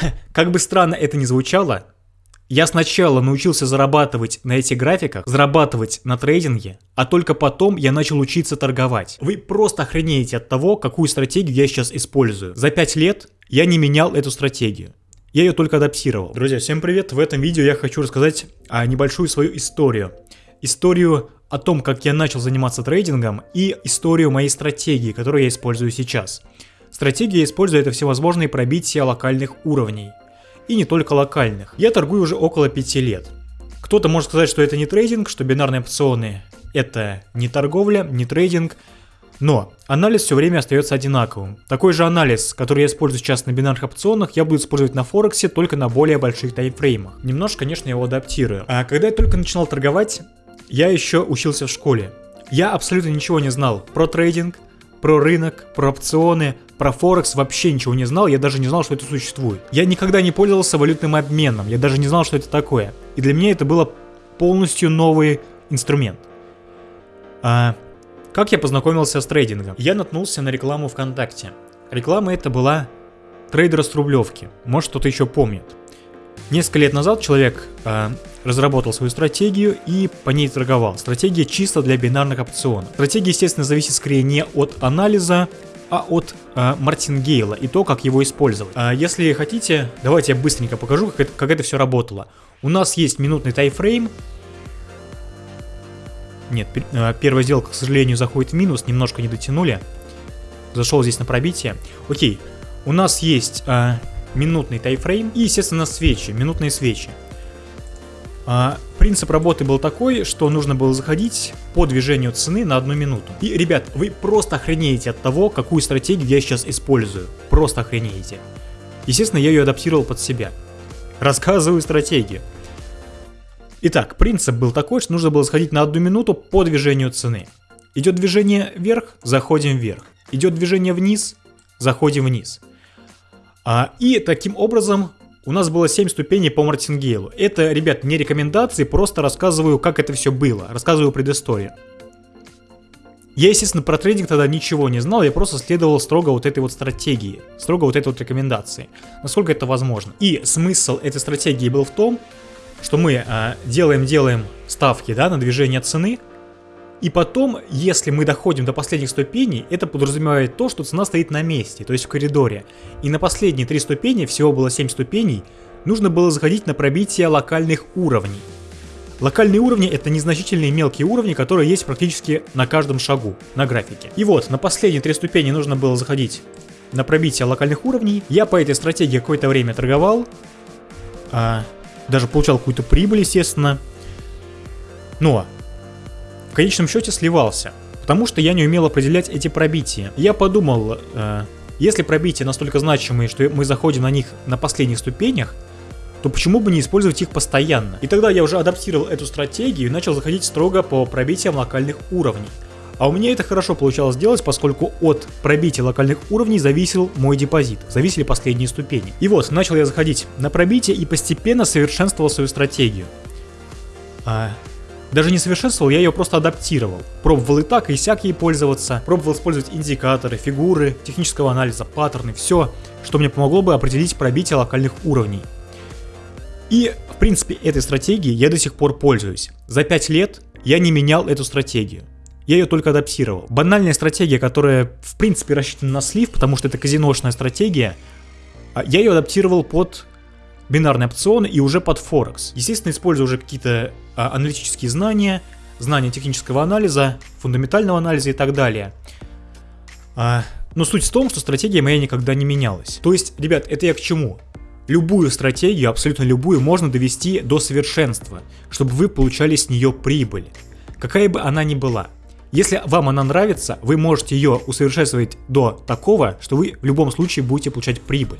Как бы странно это ни звучало, я сначала научился зарабатывать на этих графиках, зарабатывать на трейдинге, а только потом я начал учиться торговать. Вы просто охренеете от того, какую стратегию я сейчас использую. За 5 лет я не менял эту стратегию. Я ее только адаптировал. Друзья, всем привет! В этом видео я хочу рассказать а, небольшую свою историю. Историю о том, как я начал заниматься трейдингом и историю моей стратегии, которую я использую сейчас. Стратегия использует всевозможные пробития локальных уровней и не только локальных. Я торгую уже около 5 лет. Кто-то может сказать, что это не трейдинг, что бинарные опционы это не торговля, не трейдинг, но анализ все время остается одинаковым. Такой же анализ, который я использую сейчас на бинарных опционах, я буду использовать на Форексе только на более больших таймфреймах. Немножко, конечно, его адаптирую. А когда я только начинал торговать, я еще учился в школе. Я абсолютно ничего не знал про трейдинг, про рынок, про опционы, про Форекс вообще ничего не знал, я даже не знал, что это существует. Я никогда не пользовался валютным обменом, я даже не знал, что это такое. И для меня это было полностью новый инструмент. А, как я познакомился с трейдингом? Я наткнулся на рекламу ВКонтакте. Реклама это была трейдера с Рублевки. Может кто-то еще помнит. Несколько лет назад человек э, разработал свою стратегию и по ней торговал. Стратегия чисто для бинарных опционов. Стратегия, естественно, зависит скорее не от анализа, а от э, Мартингейла и то, как его использовать. А если хотите, давайте я быстренько покажу, как это, как это все работало. У нас есть минутный тайфрейм. Нет, э, первая сделка, к сожалению, заходит в минус, немножко не дотянули. Зашел здесь на пробитие. Окей, у нас есть... Э, минутный тайфрейм и, естественно, свечи, минутные свечи. А, принцип работы был такой, что нужно было заходить по движению цены на одну минуту. И, ребят, вы просто охренеете от того, какую стратегию я сейчас использую. Просто охренеете. Естественно, я ее адаптировал под себя. Рассказываю стратегию. Итак, принцип был такой, что нужно было сходить на одну минуту по движению цены. Идет движение вверх, заходим вверх. Идет движение вниз, заходим вниз. А, и таким образом у нас было 7 ступеней по Мартингейлу. Это, ребят, не рекомендации, просто рассказываю, как это все было, рассказываю предысторию. Я, естественно, про трейдинг тогда ничего не знал, я просто следовал строго вот этой вот стратегии, строго вот этой вот рекомендации, насколько это возможно. И смысл этой стратегии был в том, что мы делаем-делаем а, ставки да, на движение цены, и потом, если мы доходим до последних ступеней, это подразумевает то, что цена стоит на месте, то есть в коридоре. И на последние три ступени, всего было 7 ступеней, нужно было заходить на пробитие локальных уровней. Локальные уровни это незначительные мелкие уровни, которые есть практически на каждом шагу на графике. И вот, на последние три ступени нужно было заходить на пробитие локальных уровней. Я по этой стратегии какое-то время торговал, а, даже получал какую-то прибыль, естественно. Но конечном счете сливался, потому что я не умел определять эти пробития. Я подумал, э, если пробития настолько значимые, что мы заходим на них на последних ступенях, то почему бы не использовать их постоянно? И тогда я уже адаптировал эту стратегию и начал заходить строго по пробитиям локальных уровней. А у меня это хорошо получалось делать, поскольку от пробития локальных уровней зависел мой депозит, зависели последние ступени. И вот, начал я заходить на пробитие и постепенно совершенствовал свою стратегию. А, даже не совершенствовал, я ее просто адаптировал. Пробовал и так, и сяк ей пользоваться. Пробовал использовать индикаторы, фигуры, технического анализа, паттерны, все, что мне помогло бы определить пробитие локальных уровней. И, в принципе, этой стратегией я до сих пор пользуюсь. За 5 лет я не менял эту стратегию. Я ее только адаптировал. Банальная стратегия, которая, в принципе, рассчитана на слив, потому что это казиношная стратегия, а, я ее адаптировал под бинарные опционы и уже под Форекс. Естественно, использую уже какие-то а, аналитические знания, знания технического анализа, фундаментального анализа и так далее. А, но суть в том, что стратегия моя никогда не менялась. То есть, ребят, это я к чему? Любую стратегию, абсолютно любую, можно довести до совершенства, чтобы вы получали с нее прибыль. Какая бы она ни была. Если вам она нравится, вы можете ее усовершенствовать до такого, что вы в любом случае будете получать прибыль.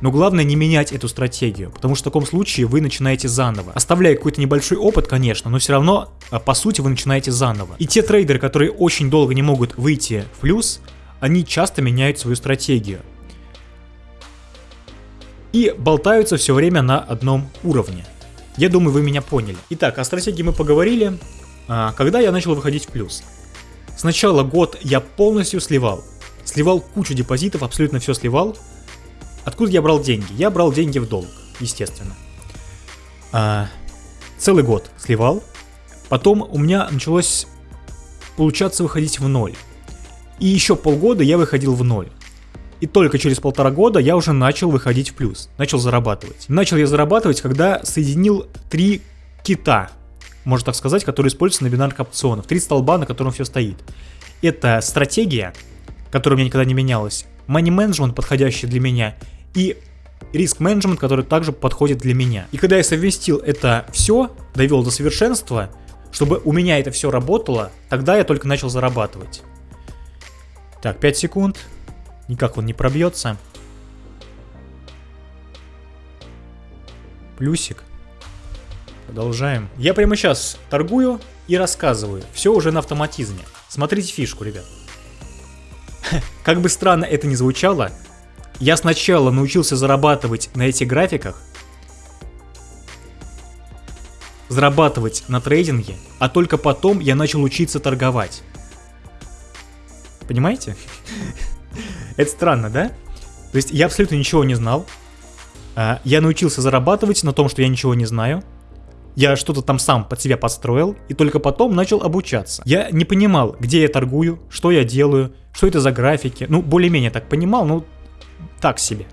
Но главное не менять эту стратегию, потому что в таком случае вы начинаете заново. Оставляя какой-то небольшой опыт, конечно, но все равно, а, по сути, вы начинаете заново. И те трейдеры, которые очень долго не могут выйти в плюс, они часто меняют свою стратегию. И болтаются все время на одном уровне. Я думаю, вы меня поняли. Итак, о стратегии мы поговорили. А, когда я начал выходить в плюс? Сначала год я полностью сливал. Сливал кучу депозитов, абсолютно все сливал. Откуда я брал деньги? Я брал деньги в долг, естественно. А, целый год сливал. Потом у меня началось получаться выходить в ноль. И еще полгода я выходил в ноль. И только через полтора года я уже начал выходить в плюс, начал зарабатывать. Начал я зарабатывать, когда соединил три кита, можно так сказать, которые используются на бинарных опционах. Три столба, на котором все стоит. Это стратегия, которая у меня никогда не менялась, money management, подходящий для меня, и риск менеджмент, который также подходит для меня. И когда я совместил это все, довел до совершенства, чтобы у меня это все работало, тогда я только начал зарабатывать. Так, 5 секунд. Никак он не пробьется. Плюсик. Продолжаем. Я прямо сейчас торгую и рассказываю. Все уже на автоматизме. Смотрите фишку, ребят. Как бы странно это ни звучало, я сначала научился зарабатывать на этих графиках, зарабатывать на трейдинге, а только потом я начал учиться торговать. Понимаете? Это странно, да? То есть я абсолютно ничего не знал. А, я научился зарабатывать на том, что я ничего не знаю. Я что-то там сам под себя подстроил и только потом начал обучаться. Я не понимал, где я торгую, что я делаю, что это за графики. Ну, более-менее так понимал, ну, так себе.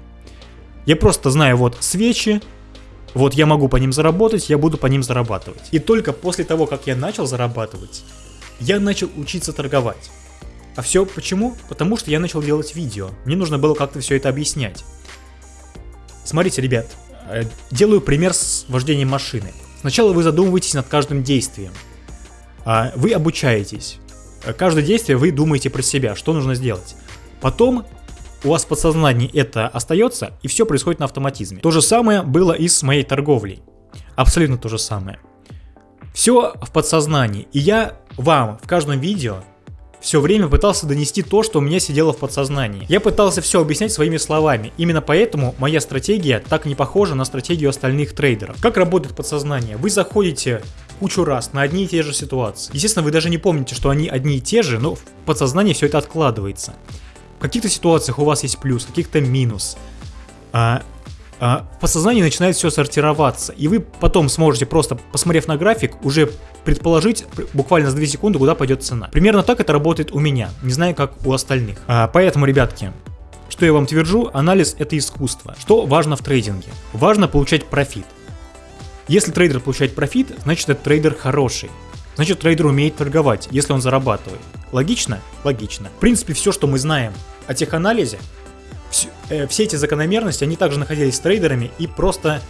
Я просто знаю вот свечи, вот я могу по ним заработать, я буду по ним зарабатывать. И только после того, как я начал зарабатывать, я начал учиться торговать. А все почему? Потому что я начал делать видео. Мне нужно было как-то все это объяснять. Смотрите, ребят, э, делаю пример с вождением машины. Сначала вы задумываетесь над каждым действием. А вы обучаетесь. Э, каждое действие вы думаете про себя, что нужно сделать. Потом у вас в подсознании это остается, и все происходит на автоматизме. То же самое было и с моей торговлей. Абсолютно то же самое. Все в подсознании. И я вам в каждом видео все время пытался донести то, что у меня сидело в подсознании. Я пытался все объяснять своими словами. Именно поэтому моя стратегия так не похожа на стратегию остальных трейдеров. Как работает подсознание? Вы заходите кучу раз на одни и те же ситуации. Естественно, вы даже не помните, что они одни и те же, но в подсознании все это откладывается. Каких-то ситуациях у вас есть плюс, в каких-то минус. А, а, в подсознании начинает все сортироваться, и вы потом сможете просто, посмотрев на график, уже предположить буквально за 2 секунды, куда пойдет цена. Примерно так это работает у меня, не знаю как у остальных. А, поэтому, ребятки, что я вам твержу, анализ это искусство. Что важно в трейдинге? Важно получать профит. Если трейдер получает профит, значит этот трейдер хороший. Значит трейдер умеет торговать, если он зарабатывает. Логично? Логично. В принципе, все, что мы знаем о теханализе, все, э, все эти закономерности, они также находились с трейдерами и просто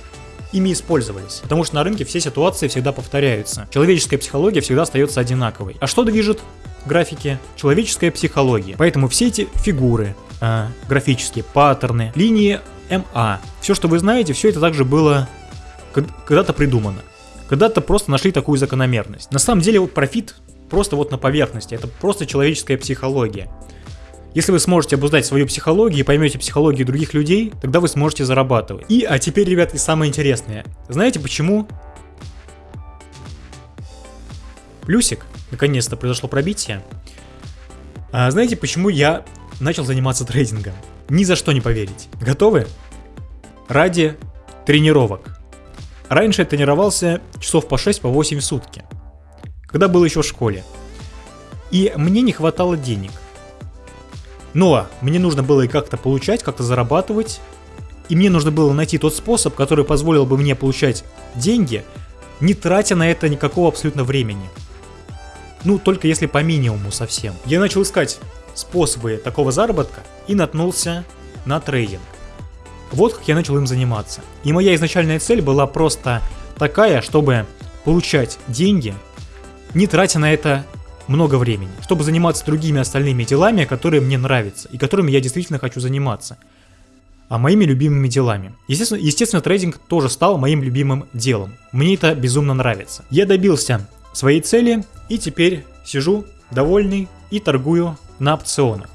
ими использовались. Потому что на рынке все ситуации всегда повторяются. Человеческая психология всегда остается одинаковой. А что движет графики? Человеческая психология. Поэтому все эти фигуры, э, графические паттерны, линии МА, все, что вы знаете, все это также было когда-то придумано. Когда-то просто нашли такую закономерность. На самом деле вот профит просто вот на поверхности. Это просто человеческая психология. Если вы сможете обуздать свою психологию и поймете психологию других людей, тогда вы сможете зарабатывать. И, а теперь, ребят, и самое интересное. Знаете почему? Плюсик, наконец-то произошло пробитие. А знаете, почему я начал заниматься трейдингом? Ни за что не поверить. Готовы? Ради тренировок. Раньше я тренировался часов по 6-8 по 8 в сутки когда был еще в школе. И мне не хватало денег. Но мне нужно было и как-то получать, как-то зарабатывать. И мне нужно было найти тот способ, который позволил бы мне получать деньги, не тратя на это никакого абсолютно времени. Ну, только если по минимуму совсем. Я начал искать способы такого заработка и наткнулся на трейдинг. Вот как я начал им заниматься. И моя изначальная цель была просто такая, чтобы получать деньги не тратя на это много времени, чтобы заниматься другими остальными делами, которые мне нравятся и которыми я действительно хочу заниматься. А моими любимыми делами. Естественно, естественно, трейдинг тоже стал моим любимым делом. Мне это безумно нравится. Я добился своей цели и теперь сижу довольный и торгую на опционах.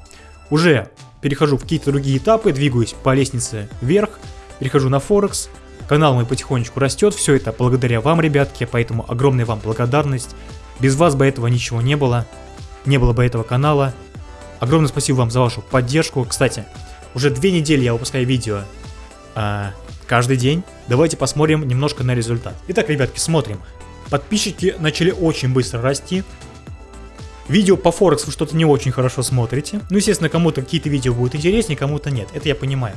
Уже перехожу в какие-то другие этапы, двигаюсь по лестнице вверх, перехожу на Форекс, канал мой потихонечку растет, все это благодаря вам, ребятки, поэтому огромная вам благодарность. Без вас бы этого ничего не было, не было бы этого канала. Огромное спасибо вам за вашу поддержку. Кстати, уже две недели я выпускаю видео а, каждый день. Давайте посмотрим немножко на результат. Итак, ребятки, смотрим. Подписчики начали очень быстро расти. Видео по Форекс вы что-то не очень хорошо смотрите. Ну, естественно, кому-то какие-то видео будут интереснее, кому-то нет. Это я понимаю.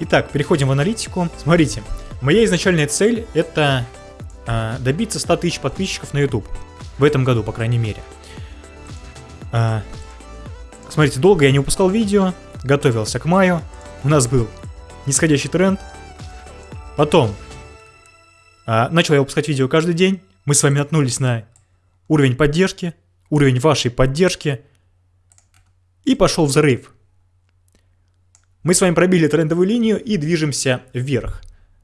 Итак, переходим в аналитику. Смотрите, моя изначальная цель это э, добиться 100 тысяч подписчиков на YouTube. В этом году, по крайней мере. Э, смотрите, долго я не выпускал видео, готовился к маю. У нас был нисходящий тренд. Потом э, начал я выпускать видео каждый день. Мы с вами наткнулись на уровень поддержки, уровень вашей поддержки. И пошел взрыв. Мы с вами пробили трендовую линию и движемся вверх,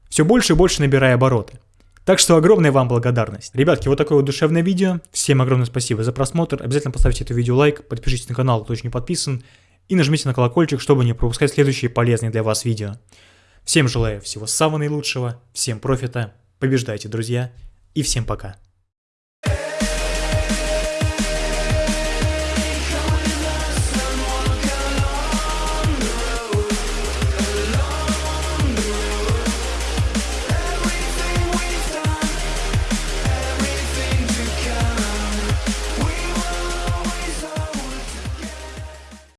все больше и больше набирая обороты. Так что огромная вам благодарность. Ребятки, вот такое вот душевное видео. Всем огромное спасибо за просмотр. Обязательно поставьте это видео лайк, подпишитесь на канал, кто еще не подписан. И нажмите на колокольчик, чтобы не пропускать следующие полезные для вас видео. Всем желаю всего самого наилучшего, всем профита, побеждайте, друзья, и всем пока.